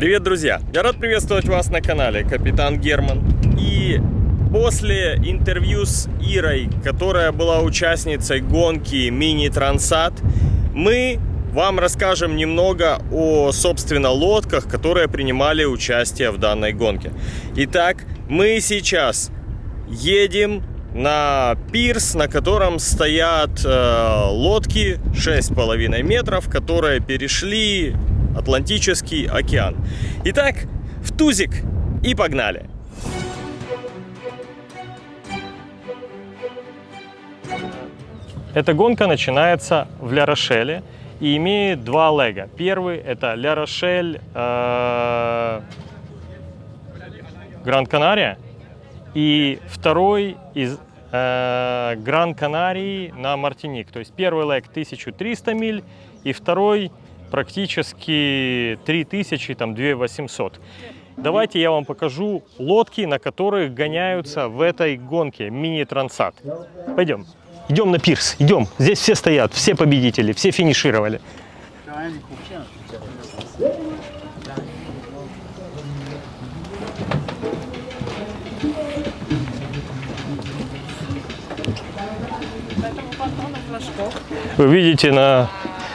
Привет, друзья! Я рад приветствовать вас на канале Капитан Герман. И после интервью с Ирой, которая была участницей гонки Мини Трансат, мы вам расскажем немного о, собственно, лодках, которые принимали участие в данной гонке. Итак, мы сейчас едем на пирс, на котором стоят э, лодки 6,5 метров, которые перешли Атлантический океан. Итак, в тузик и погнали! Эта гонка начинается в Ля-Рошеле и имеет два лега. Первый это Ля-Рошель э, Гранд-Канария и второй из э, Гран-Канарии на Мартиник. То есть первый лег 1300 миль и второй практически 3000, там 2800. Давайте я вам покажу лодки, на которых гоняются в этой гонке мини-трансат. Пойдем. Идем на пирс, идем. Здесь все стоят, все победители, все финишировали. Вы видите, на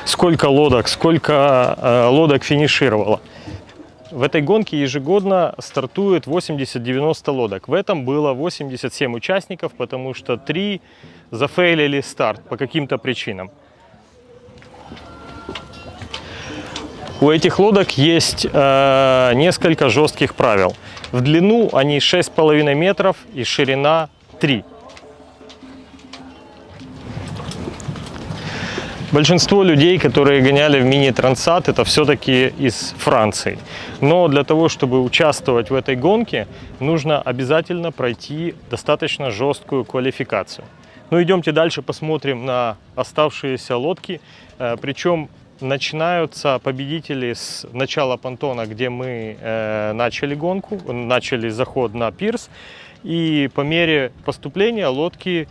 сколько лодок, сколько э, лодок финишировало. В этой гонке ежегодно стартует 80-90 лодок. В этом было 87 участников, потому что 3 зафейлили старт по каким-то причинам. У этих лодок есть э, несколько жестких правил. В длину они 6,5 метров и ширина 3 Большинство людей, которые гоняли в мини-трансат, это все-таки из Франции. Но для того, чтобы участвовать в этой гонке, нужно обязательно пройти достаточно жесткую квалификацию. Ну, идемте дальше, посмотрим на оставшиеся лодки. Э, Причем начинаются победители с начала понтона, где мы э, начали гонку, начали заход на пирс. И по мере поступления лодки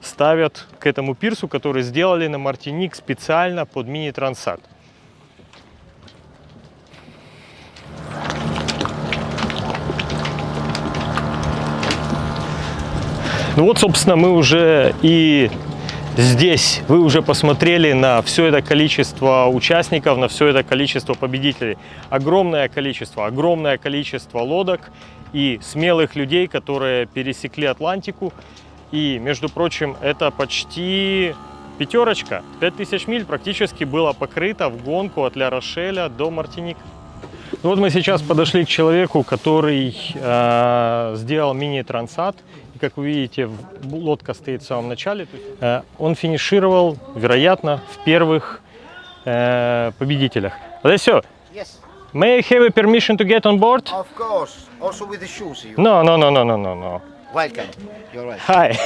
ставят к этому пирсу, который сделали на Мартиник специально под мини-трансат. Ну вот, собственно, мы уже и здесь. Вы уже посмотрели на все это количество участников, на все это количество победителей. Огромное количество, огромное количество лодок и смелых людей, которые пересекли Атлантику и, между прочим, это почти пятерочка. 5000 миль практически было покрыто в гонку от Ля-Рошеля до Мартиник. Ну вот мы сейчас подошли к человеку, который э, сделал мини-трансат. И, как вы видите, лодка стоит в самом начале. Э, он финишировал, вероятно, в первых э, победителях. Alessio, Yes, may I have a permission to get on board? of course. Also with the shoes. You. No, no, no, no, no, no, no. Welcome. You're right. Hi.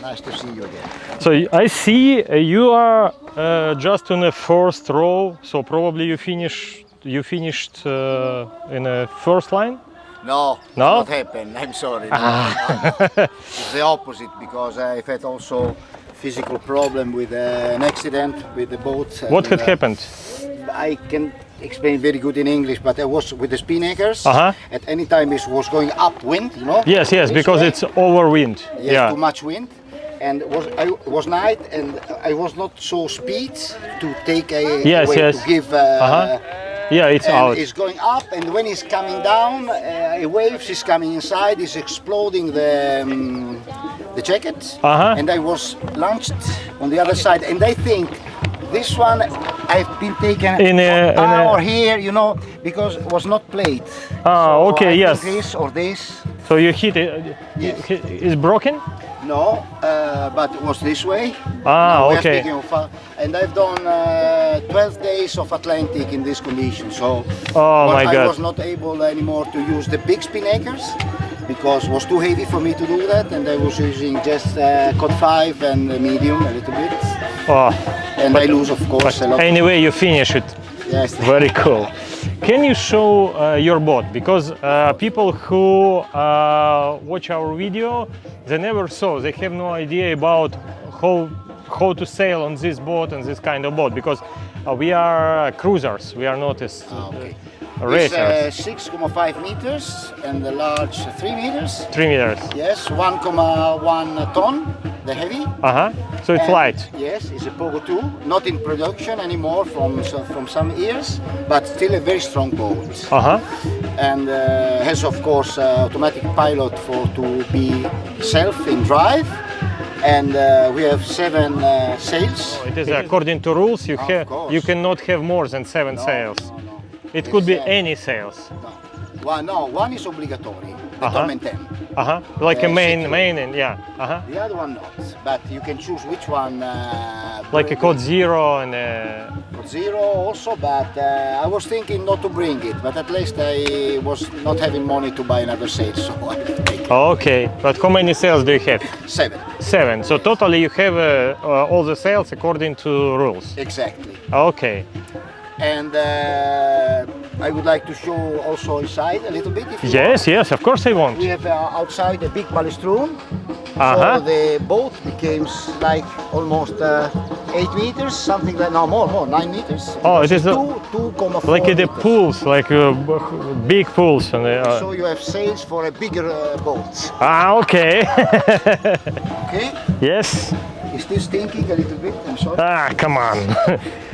Nice to see you again. So I see uh, you are uh, just in the first row, so probably you finish you finished uh, in the first line. No, No? not happened. I'm sorry. No. it's the opposite because I've had also physical problem with uh, an accident with the boat. What and, had uh, happened? I can explain very good in English, but I was with the spinnaker's. Uh-huh. At any time it was going upwind, you know. Yes, yes, because way. it's overwind. Yes, yeah. too much wind. And it was I was night, and I was not so speed to take a Yes, yes. to give. Uh, Uh-huh. Yeah, it's and out. it's going up, and when it's coming down, uh, a wave is coming inside, is exploding the um, the jacket, Uh-huh. and I was launched on the other side, and I think this one I've been taken In a- in a- or here, you know, because it was not played. Ah, So okay, I yes. This or this. So you hit it. Yes. It's broken. No, uh, but it was this way. Ah, okay. of, uh, and I've done uh, 12 days of Atlantic in this condition. So Oh my I God. was not able anymore to use the big spinnaker's because it was too heavy for me to do that, and I was using just uh, cut five and medium a little bit, Oh, and I lose of course a lot. anyway, you finish it. yes. Very cool. Can you show uh, your boat? Because uh, people who uh, watch our video, they never saw, they have no idea about how how to sail on this boat and this kind of boat because uh, we are cruisers, we are not as, Ah, okay. It's uh, 6,5 meters and the large 3 meters. Three meters. Yes, 1,1 ton, the heavy. Uh huh. So it's And- light. Yes, it's a Pogo 2, not in production anymore from so- from some years, but still a very strong boat. Uh huh. And uh, has of course uh, automatic pilot for to be self in drive. And uh, we have seven uh, sails. It is according to rules. You have you cannot have more than seven No, sails. no. It could be uh, any sails. No. One, no, one is obligatory, the Uh-huh. Torment 10. Uh huh. Like a Uh, main six. main and yeah. Uh huh. The other one not, but you can choose which one. Uh, Like a code it. zero and uh, Zero also, but uh, I was thinking not to bring it, but at least I was not having money to buy another sail, so I take it. okay. But how many sails do you have? Seven, Seven. So totally you have uh, uh, all the sails according to rules. exactly. Okay. And uh, I would like to show also inside a little bit. Yes, yes. Of course I want. We have uh, outside a big balustrum, Uh so the boat becomes like almost uh, eight meters, something like no more, more nine meters. Oh, it is a- two, two comma Like the meters. pools, like uh, big pools. And, uh, So you have sails for a bigger uh, boat. ah, okay. Okay, yes. is this stinking a little bit? I'm sorry. Ah, come on.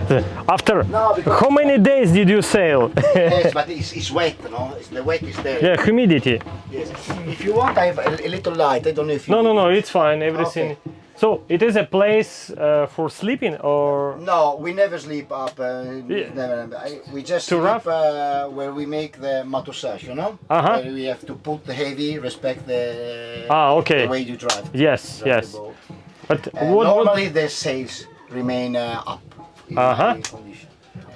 After No, how many days did you sail? yes, but it's, it's wet, no? It's, the wet is there. yeah, humidity. Yes. If you want, I have a, a little light. I don't know if you. No, no, no. It's fine. Everything. Okay. So it is a place uh, for sleeping, or No, we never sleep up. Uh, Yeah. never, I, we just Too sleep rough? uh, where we make the matusage, you know? Uh-huh. Where we have to put the heavy, respect the, Ah, okay. the way you drive. yes, drive yes. But Uh, what, what? normally the sails remain uh, up. Uh-huh.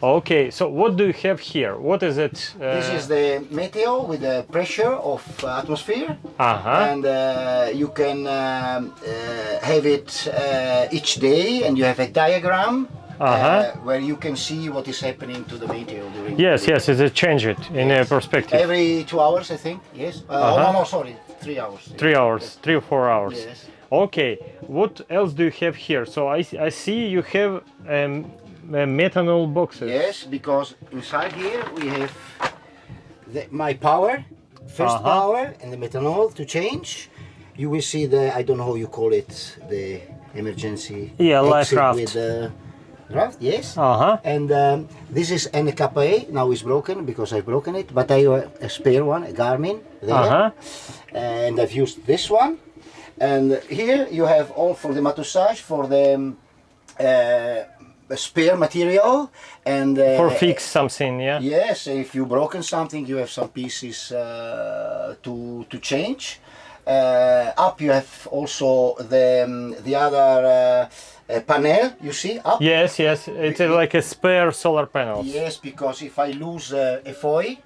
Okay. So what do you have here? What is it? Uh, This is the meteo with the pressure of uh, atmosphere. Uh huh. and uh, you can um, uh, have it uh, each day and you have a diagram Uh-huh. uh, where you can see what is happening to the meteor during Yes, yes. It's a change it in a perspective. every two hours i think yes uh, oh Uh-huh. no no sorry three hours Three hours, three or four hours. yes Okay. What else do you have here? So I, I see you have um, uh, methanol boxes. yes because inside here we have the, my power 1st Uh-huh. power and the methanol to change you will see the i don't know how you call it the emergency Yeah, life raft. with the raft yes Uh huh. And um, this is NKA, now it's broken because I've broken it, but I have a spare one, a Garmin there. Uh huh. And I've used this one. And here you have all for the matusage, for the um, uh, spare material. And uh, For fix something, yeah. Yes, if you broken something, you have some pieces uh, to to change. Uh, up you have also the um, the other uh, uh, panel. You see up. Yes, yes. It's like a spare solar panel Yes, because if I lose uh, a FOI,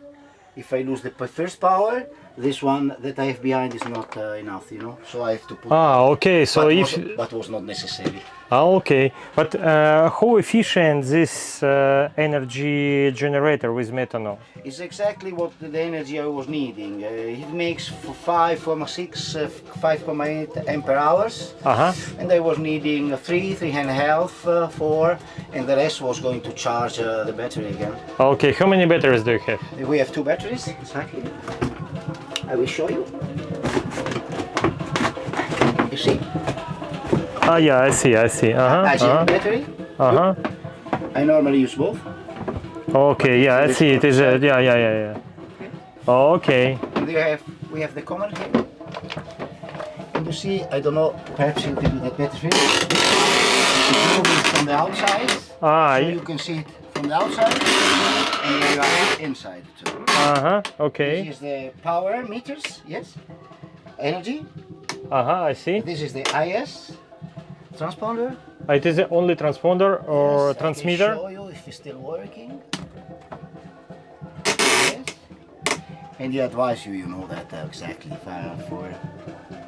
if I lose the first power, this one that I have behind is not uh, enough, you know. So I have to put. Ah, okay. So but if was, but was not necessary. ah, okay, but uh, how efficient this uh, energy generator with methanol? It's exactly what the, energy I was needing. Uh, it makes f- 5.6, uh, 5.8 ampere hours, Uh huh. and I was needing three, three and a half, uh, four, and the rest was going to charge uh, the battery again. Okay. How many batteries do you have? We have two batteries. Exactly. I will show you. You see, Ah, yeah. I see. I see. Uh huh. I see Uh the huh. battery. Uh huh. I normally use both. Okay. Yeah. I see. It is. A, yeah. Yeah. Yeah. Yeah. Okay. And we have we have the common here. And you see, I don't know, perhaps you can do that better. here. It's moving from the outside, Ah. so you can see it from the outside, and you are inside too. Uh huh. okay. This is the power meters, yes, energy. Uh huh. I see. This is the IS transponder. It is the only transponder or Yes, transmitter. I can show you if it's still working. Yes. And they advise you, you know that uh, exactly for.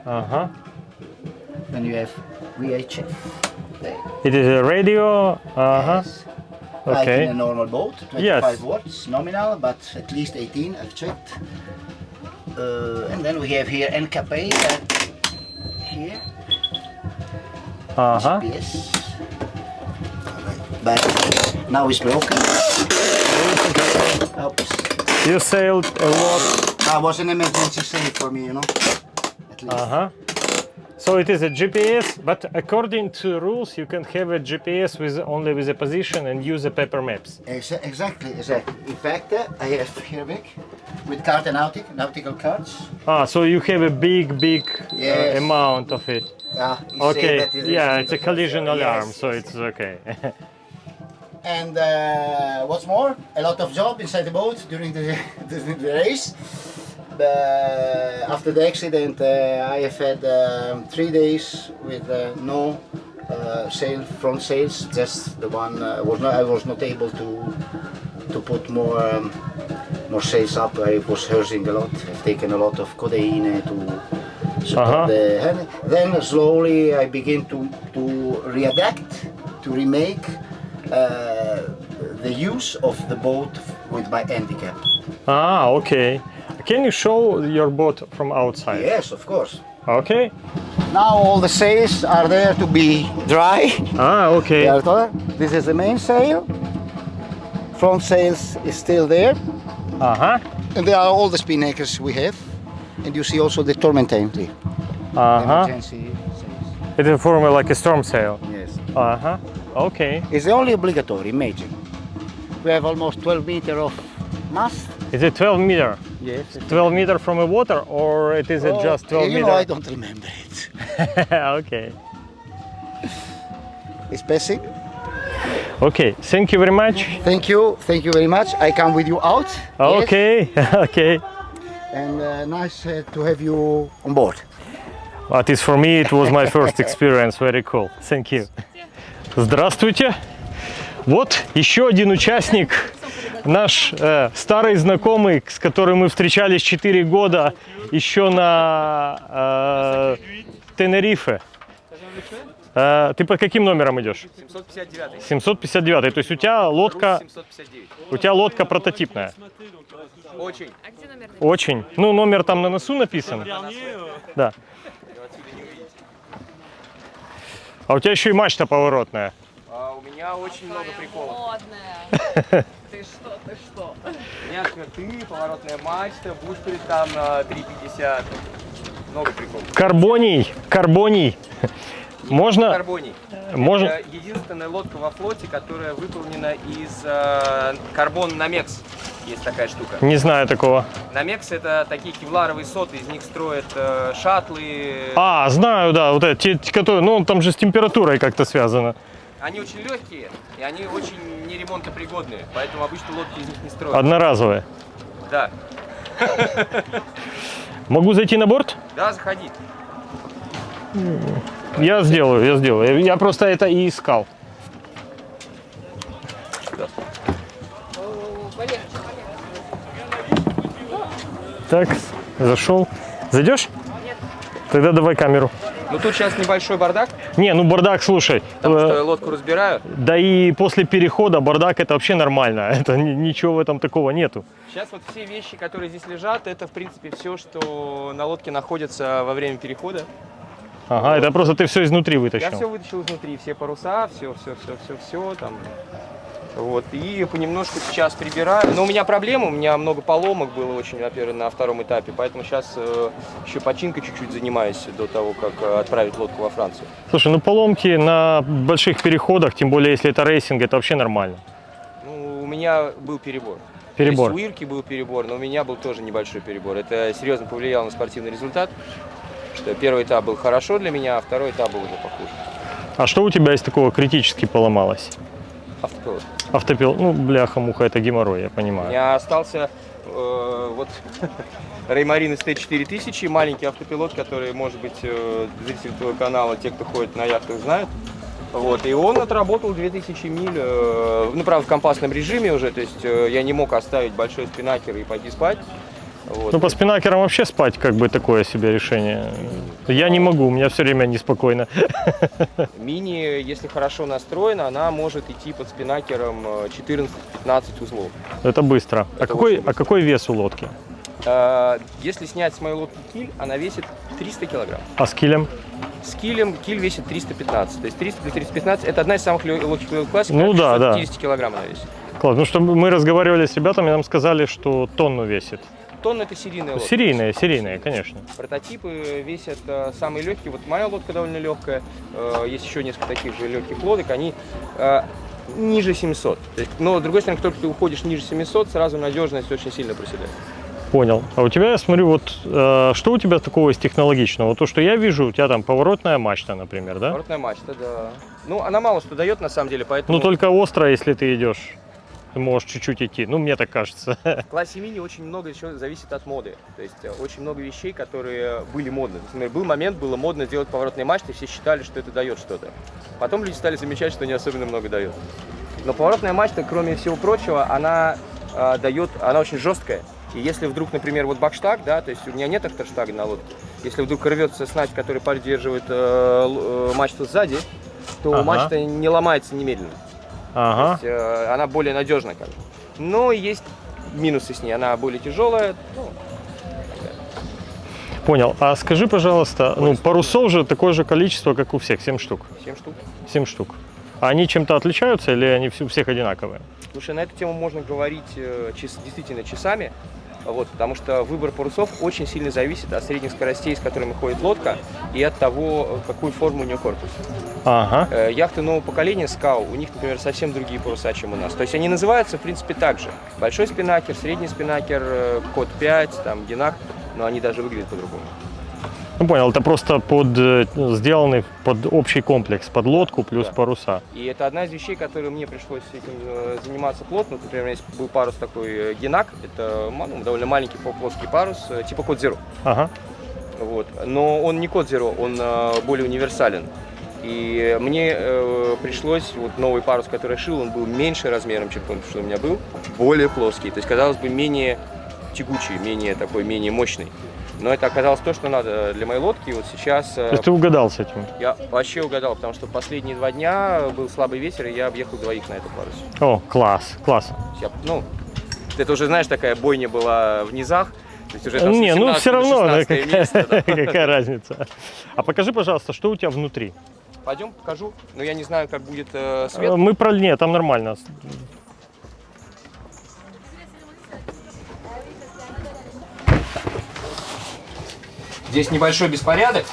Uh huh. Then you have VHF. There. It is a radio. Uh huh. Yes. Like in a normal boat, 25 Yes. watts nominal, but at least 18, I've checked. Uh, and then we have here NKP that here, Uh huh. GPS. But now it's broken. Oops. You sailed a lot. That was an emergency save for me, you know. At least. Uh-huh. So it is a GPS, but according to rules, you can have a GPS with only with a position and use a paper maps. Exa- exactly, exactly. In fact, uh, I have here big with card and nautic, nautical cards. Ah, so you have a big, big uh, amount of it. Ah, Okay, that it yeah, it's a collision Yes, alarm, so yes. it's okay. And uh, what's more, a lot of job inside the boat during the, during the race. Uh, after the accident, uh, I have had um, three days with uh, no uh, sail front sails. Just the one uh, was not. I was not able to to put more um, more sails up. I was hurting a lot. I've taken a lot of codeine to support Uh-huh. the hand. Then slowly I begin to to readapt, to remake uh, the use of the boat with my handicap. ah, okay. Can you show your boat from outside? Yes, of course. Okay. Now all the sails are there to be dry. Ah, okay. They are there. This is the main sail. Front sails is still there. Uh-huh. And there are all the spinnakers we have. And you see also the tormentine tree. Uh-huh. Emergency sails. It is for me like a storm sail. Yes. Uh-huh. Okay. It's the only obligatory, imagine. We have almost 12 meter of mast. Is it 12 meter? Yes. 12 meter from the water or it is it just 12 Oh, you meter? know, I don't remember it. okay. It's passing. Okay. Thank you very much. Thank you. Thank you very much. I come with you out. Yes. Okay. okay. And uh, nice uh, to have you on board. At least for me it was my first experience. Very cool. Thank you. Здравствуйте. Вот еще один участник, наш э, старый знакомый, с которым мы встречались 4 года еще на э, Тенерифе. Э, ты под каким номером идешь? 759. 759. То есть у тебя лодка, 759. у тебя лодка прототипная. Очень. Очень. Ну, номер там на носу написан. Да. А у тебя еще и мачта поворотная. А у меня очень много приколов. Модная. Ты что, ты что? Меня скорты, поворотная мачта, бушприт там на 350. Много приколов. Карбоний, карбоний. Можно, Карбоний. можно, Это единственная лодка во флоте, которая выполнена из э, карбон Намекс. Есть такая штука. не знаю такого. Намекс это такие кевларовые соты, из них строят э, шаттлы. А, знаю, да, вот те, которые, ну, там же с температурой как-то связано. Они очень легкие и они очень неремонтопригодные, поэтому обычно лодки из них не строят. Одноразовые. Да, Могу зайти на борт? да, заходи. Я сделаю, я сделаю. Я просто это и искал. Так, зашел. Зайдешь? Тогда давай камеру. Ну тут сейчас небольшой бардак, Не, ну бардак, слушай. потому э, что лодку разбираю. Да и после перехода бардак это вообще нормально. Это ни- ничего в этом такого нету. Сейчас вот все вещи, которые здесь лежат, это в принципе все, что на лодке находится во время перехода. Ага, это просто ты все изнутри Я вытащил. все вытащил изнутри, все паруса, все, все, все, все, все там. Вот, и понемножку сейчас прибираю. Но у меня проблема, у меня много поломок было очень, во-первых, на втором этапе, поэтому сейчас э, еще починкой чуть-чуть занимаюсь до того, как э, отправить лодку во Францию. Слушай, ну поломки на больших переходах, тем более если это racing, это вообще нормально. Ну, у меня был перебор. Перебор. У Ирки был перебор, но у меня был тоже небольшой перебор. Это серьезно повлияло на спортивный результат. Что первый этап был хорошо для меня, а второй этап был уже похуже. А что у тебя из такого критически поломалось? Автопилот. Автопил, ну, бляха-муха, это геморрой, я понимаю. меня остался э, вот Реймарин ST4000, маленький автопилот, который, может быть, э, зрители твоего канала, те, кто ходит на яхтах, знают. Вот, и он отработал 2000 миль, э, ну, правда, в компасном режиме уже, то есть э, я не мог оставить большой спинакер и пойти спать. Вот. Ну, по спинакерам вообще спать как бы такое себе решение. Я не могу, у меня все время неспокойно. Мини, если хорошо настроена, она может идти под спинакером э, 14-15 узлов. Это быстро. А Это какой, очень а какой вес у лодки? Э, Если снять с моей лодки киль, она весит 300 килограмм. А с килем? С килем киль весит 315. То есть 300 плюс 315 это одна из самых легких лодок классики. Ну да, да. 50 килограмм она весит. Класс. Ну что мы разговаривали с ребятами, нам сказали, что тонну весит. Тонна это серийная лодка. Серийные, серийные, конечно. Прототипы весят э, самые легкие. Вот моя лодка довольно легкая. Э, есть еще несколько таких же легких лодок. Они э, ниже 700. То есть, но, с другой стороны, как только ты уходишь ниже 700, сразу надежность очень сильно проседает. Понял. А у тебя, я смотрю, вот э, что у тебя такого из технологичного? То, что я вижу, у тебя там поворотная мачта, например, да? Поворотная мачта, да. Ну, она мало что дает, на самом деле, поэтому... Ну только остро, если ты идешь. Ты можешь чуть-чуть идти. Ну, мне так кажется. В классе мини очень много еще зависит от моды. То есть э, очень много вещей, которые были модны. Например, был момент, было модно делать поворотные мачты, все считали, что это дает что-то. Потом люди стали замечать, что не особенно много дает. Но поворотная мачта, кроме всего прочего, она э, дает, она очень жесткая. И если вдруг, например, вот бакштаг, да, то есть у меня нет авторштага на лодке, если вдруг рвется снасть, который поддерживает э, э, мачту сзади, то Ага. мачта не ломается немедленно. Ага. То есть, э, она более надежна как бы. Но есть минусы с ней, она более тяжелая. Ну, Понял. А скажи, пожалуйста, ну, парусов же такое же количество, как у всех, 7 штук. 7 штук. 7 штук. А они чем-то отличаются или они у всех одинаковые? Слушай, на эту тему можно говорить э, час- действительно часами, вот, потому что выбор парусов очень сильно зависит от средних скоростей, с которыми ходит лодка, и от того, какую форму у нее корпус. Ага. Э, Яхты нового поколения СКАУ, у них, например, совсем другие паруса, чем у нас. То есть они называются, в принципе, так же. Большой спинакер, средний спинакер, э, код 5, там, генак, но они даже выглядят по-другому. Ну, понял, это просто под, э, сделанный под общий комплекс, под лодку плюс Да. паруса. И это одна из вещей, которые мне пришлось этим э, заниматься плотно. Например, у меня есть был парус такой э, генак, это ну, довольно маленький плоский парус, типа код Zero. Ага. Вот. Но он не код Zero, он более универсален. И мне э, пришлось, вот новый парус, который я шил, он был меньше размером, чем тот, что у меня был, более плоский. То есть, казалось бы, менее тягучий, менее такой, менее мощный. Но это оказалось то, что надо для моей лодки. И Вот сейчас э, То есть ты угадал с этим? я вообще угадал, потому что последние два дня был слабый ветер, и я объехал двоих на этом парусе. О, класс, класс. Я, ну, это уже, знаешь, такая бойня была в низах. То есть уже там Не, ну 18 все равно, да, 16 место, да. какая, какая разница. А покажи, пожалуйста, что у тебя внутри? Пойдем, покажу. Но я не знаю, как будет э, Э, свет. Мы про... Нет, там нормально. Здесь небольшой беспорядок.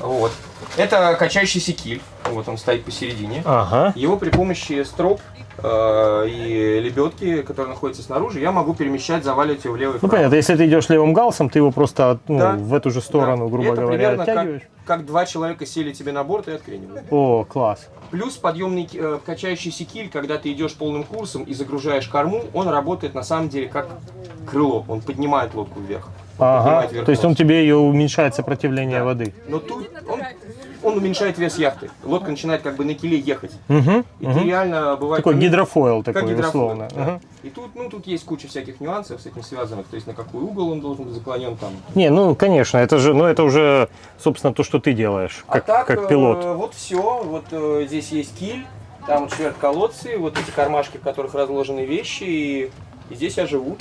Вот. Это качающийся киль. Вот он стоит посередине. Ага. Его при помощи строп э, и лебедки, которые находятся снаружи, я могу перемещать, заваливать его влево и Ну понятно, если ты идешь левым галсом, ты его просто ну, Да. в эту же сторону, Да. грубо Это говоря, примерно как- оттягиваешь. Как два человека сели тебе на борт и откренивают. О, класс. Плюс подъемный э, качающийся киль, когда ты идешь полным курсом и загружаешь корму, он работает на самом деле как крыло, он поднимает лодку вверх. Ага. То есть он тебе ее уменьшает сопротивление Да. воды. Но тут он, он уменьшает вес яхты. Лодка начинает как бы на киле ехать. Угу. И ты реально бывает... Такой гидрофойл как такой, гидрофон, условно. да. Ага. И тут, ну, тут есть куча всяких нюансов с этим связанных. То есть на какой угол он должен быть заклонен там. Не, ну конечно, это же, ну это уже, собственно, то, что ты делаешь, как, а так, как э, пилот. вот все. Вот э, здесь есть киль, там вот шверт колодцы, вот эти кармашки, в которых разложены вещи. И, и здесь я живу.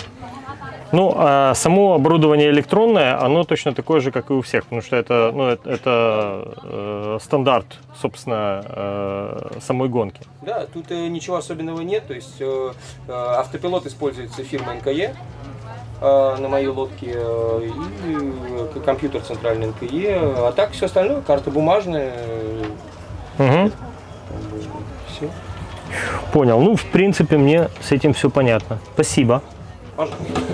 Ну, а само оборудование электронное, оно точно такое же, как и у всех, потому что это, ну, это, это, э, стандарт, собственно, э, самой гонки. Да, тут э, ничего особенного нет. То есть э, э, автопилот используется фирмой НКЕ э, на моей лодке э, и э, компьютер центральный НКЕ. А так все остальное, карта бумажная. Мгм. все. Понял. Ну, в принципе, мне с этим все понятно. Спасибо. Пожалуйста.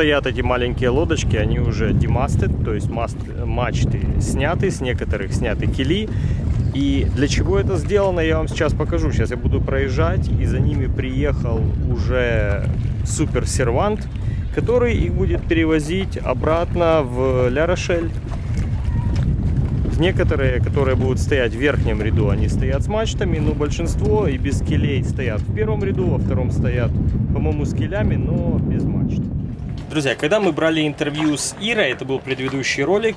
Стоят эти маленькие лодочки, они уже демастед, то есть маст, мачты сняты, с некоторых сняты кили. И для чего это сделано, я вам сейчас покажу. Сейчас я буду проезжать, и за ними приехал уже супер-сервант, который их будет перевозить обратно в Ля-Рошель. Некоторые, которые будут стоять в верхнем ряду, они стоят с мачтами, но большинство и без килей стоят в первом ряду, во втором стоят, по-моему, с килями, но без мачт. Друзья, когда мы брали интервью с Ирой, это был предыдущий ролик,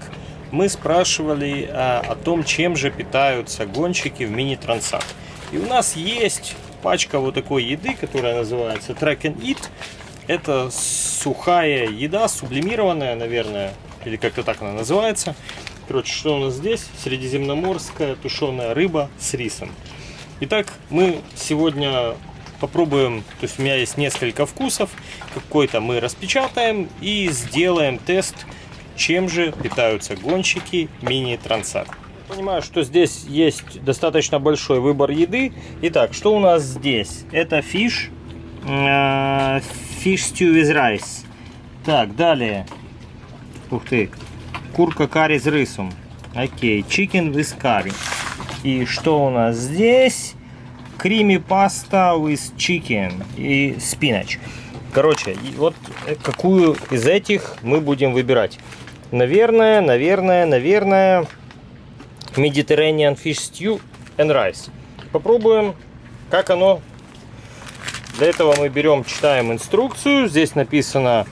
мы спрашивали а, о том, чем же питаются гонщики в мини-трансах. И у нас есть пачка вот такой еды, которая называется Track and Eat. Это сухая еда, сублимированная, наверное, или как-то так она называется. Короче, что у нас здесь? Средиземноморская тушеная рыба с рисом. Итак, мы сегодня попробуем, то есть у меня есть несколько вкусов, какой-то мы распечатаем и сделаем тест, чем же питаются гонщики мини-трансат. Понимаю, что здесь есть достаточно большой выбор еды. Итак, что у нас здесь? Это фиш, э, fish stew with rice. Так, далее. Ух ты, курка карри с рисом. Окей, chicken with curry. И что у нас здесь? Крими паста with chicken и spinach. Короче, вот какую из этих мы будем выбирать. Наверное, наверное, наверное, Mediterranean Fish Stew and Rice. Попробуем, как оно. Для этого мы берем, читаем инструкцию. Здесь написано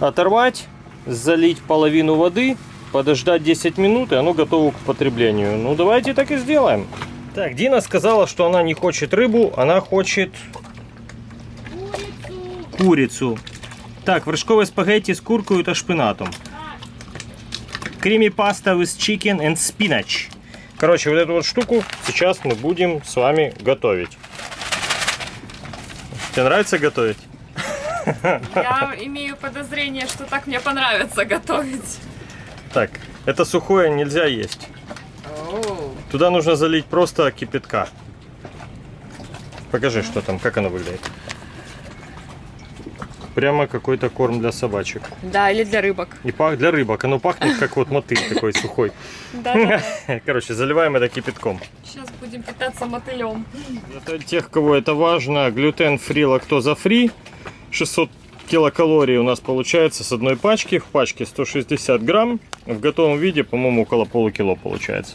оторвать, залить половину воды, подождать 10 минут, и оно готово к потреблению. Ну, давайте так и сделаем. Так, Дина сказала, что она не хочет рыбу, она хочет курицу. Так, вершковые спагетти с куркой и шпинатом. Креми паста with chicken and spinach. Короче, вот эту вот штуку сейчас мы будем с вами готовить. Тебе нравится готовить? Я имею подозрение, что так мне понравится готовить. Так, это сухое нельзя есть. Туда нужно залить просто кипятка. Покажи, что там, как оно выглядит. Прямо какой-то корм для собачек. Да, или для рыбок. И пах для рыбок. Оно пахнет как вот мотыль такой сухой. Да. Короче, заливаем это кипятком. Сейчас будем питаться мотылем. Для тех, кого это важно, глютен-фри, лактоза-фри. 600 килокалорий у нас получается с одной пачки. В пачке 160 грамм. В готовом виде, по-моему, около полукило получается.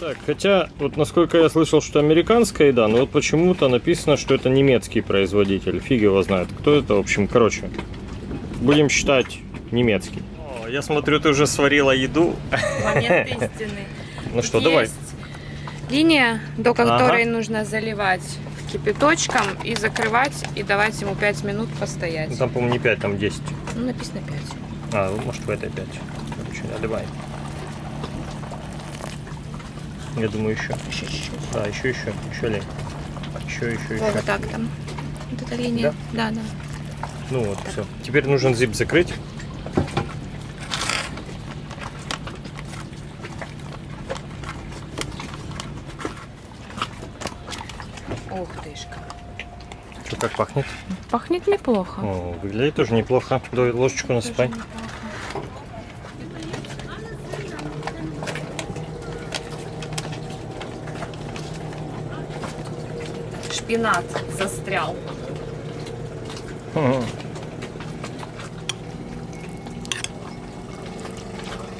Так, хотя, вот насколько я слышал, что американская еда, но вот почему-то написано, что это немецкий производитель. Фиг его знает, кто это. В общем, короче, будем считать немецкий. О, я смотрю, ты уже сварила еду. Момент истины. Ну что, давай. Линия, до которой Ага. нужно заливать кипяточком и закрывать, и давать ему 5 минут постоять. Ну, Там, по-моему, не 5, там 10. Ну, написано 5. А, ну, может в этой 5. Короче, наливай. Я думаю, еще. Еще чуть-чуть. Да, еще, еще, еще лень. Еще, еще, еще. вот так там. Вот эта линия. Да, да. Ну вот, все. Теперь нужен зип закрыть. Ух тышка. Что, как пахнет? Пахнет неплохо. О, выглядит тоже неплохо. Давай ложечку насыпай. Тоже неплохо. Шпинат застрял. Мгм.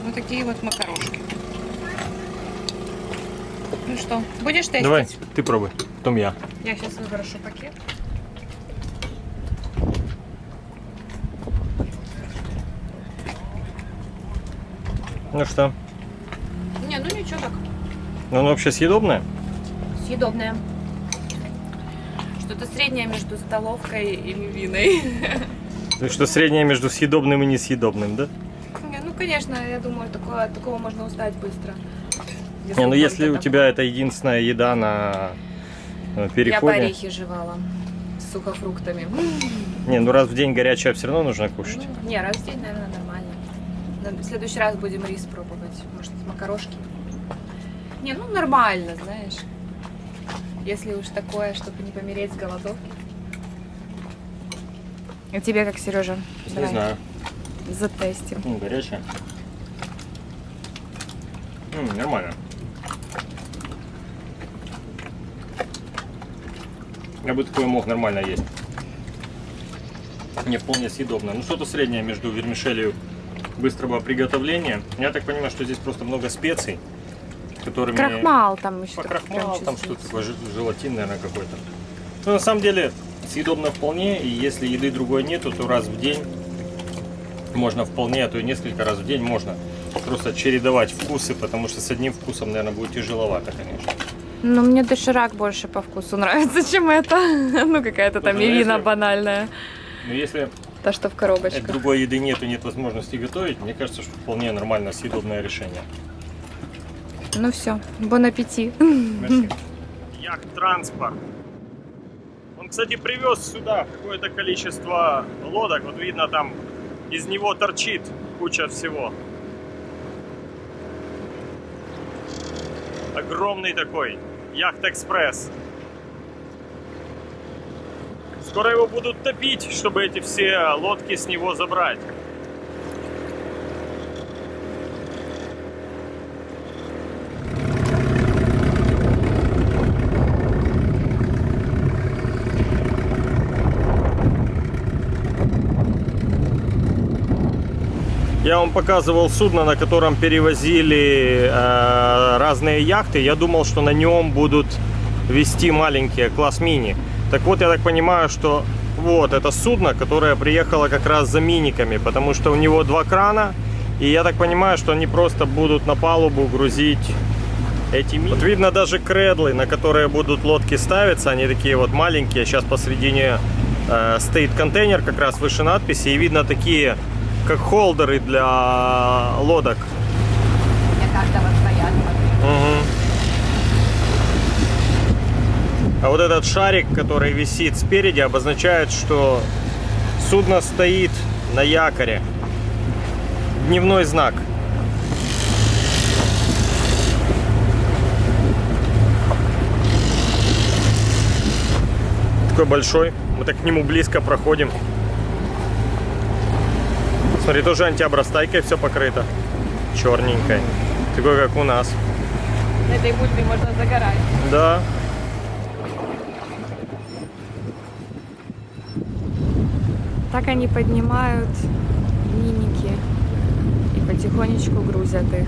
Вот такие вот макарошки. Ну что, будешь тестить? Давай, ты пробуй. Потом я. Я сейчас выброшу пакет. Ну что? Не, ну ничего так. Ну, оно вообще съедобное? Съедобное. Что-то среднее между столовкой и львиной. Ну, что среднее между съедобным и несъедобным, да? Не, Ну, конечно, я думаю, такое, от такого можно устать быстро. Не, ну если у тебя это единственная еда на э, Я переходе. по орехи жевала с сухофруктами. Не, ну раз в день горячее все равно нужно кушать. Ну, Не, раз в день, наверное, нормально. В следующий раз будем рис пробовать. Может, макарошки. Не, ну нормально, знаешь. Если уж такое, чтобы не помереть с голодовки. А тебе как, Сережа? Не знаю. Затестим. Ну, горячая. М, нормально. Я бы такое мог нормально есть. Не вполне съедобно. Ну, что-то среднее между вермишелью быстрого приготовления. Я так понимаю, что здесь просто много специй, которыми... Крахмал там еще. Крахмал, там что-то такое, жел- желатин, наверное, какой-то. Ну, на самом деле, съедобно вполне, и если еды другой нету, то раз в день можно вполне, а то и несколько раз в день можно просто чередовать вкусы, потому что с одним вкусом, наверное, будет тяжеловато, конечно. Ну, мне доширак больше по вкусу нравится, чем это. Ну, какая-то там Слушай, ну, банальная. Но если Та, что в коробочках. другой еды нет и нет возможности готовить, мне кажется, что вполне нормально съедобное решение. Ну все, бон аппетит. Яхт-транспорт. Он, кстати, привез сюда какое-то количество лодок. Вот видно, там из него торчит куча всего. Огромный такой Яхт-экспресс. Скоро его будут топить, чтобы эти все лодки с него забрать. Я вам показывал судно, на котором перевозили э, разные яхты. Я думал, что на нем будут вести маленькие класс мини. Так вот, я так понимаю, что вот это судно, которое приехало как раз за миниками, потому что у него два крана. И я так понимаю, что они просто будут на палубу грузить эти мини. Вот видно даже кредлы, на которые будут лодки ставиться. Они такие вот маленькие. Сейчас посредине э, стоит контейнер, как раз выше надписи. И видно такие, как холдеры для лодок. Мгм. А вот этот шарик, который висит спереди, обозначает, что судно стоит на якоре. Дневной знак. Такой большой. Мы так к нему близко проходим. Смотри, тоже антиобрастайкой все покрыто. Черненькой. Такой, как у нас. На этой бульбе можно загорать. Да. Так они поднимают миники и потихонечку грузят их.